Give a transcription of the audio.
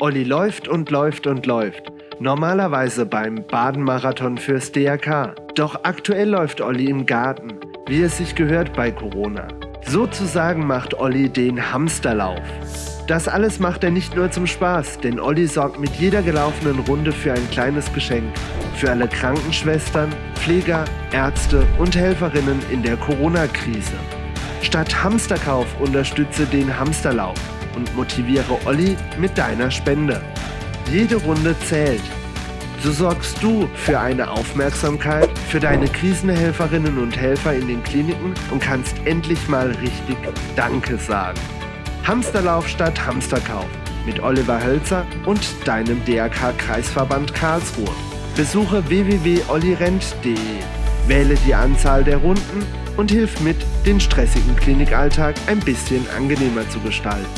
Olli läuft und läuft und läuft. Normalerweise beim Badenmarathon fürs DRK. Doch aktuell läuft Olli im Garten, wie es sich gehört bei Corona. Sozusagen macht Olli den Hamsterlauf. Das alles macht er nicht nur zum Spaß, denn Olli sorgt mit jeder gelaufenen Runde für ein kleines Geschenk. Für alle Krankenschwestern, Pfleger, Ärzte und Helferinnen in der Corona-Krise. Statt Hamsterkauf unterstütze den Hamsterlauf und motiviere Olli mit deiner Spende. Jede Runde zählt. So sorgst du für eine Aufmerksamkeit für deine Krisenhelferinnen und Helfer in den Kliniken und kannst endlich mal richtig Danke sagen. Hamsterlauf statt Hamsterkauf mit Oliver Hölzer und deinem DRK-Kreisverband Karlsruhe. Besuche www.ollirent.de, wähle die Anzahl der Runden und hilf mit, den stressigen Klinikalltag ein bisschen angenehmer zu gestalten.